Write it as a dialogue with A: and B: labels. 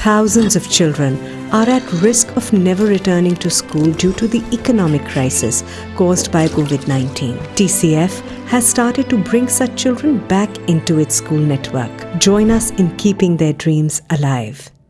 A: thousands of children are at risk of never returning to school due to the economic crisis caused by COVID 19. TCF has started to bring such children back into its school network. Join us in keeping their dreams alive.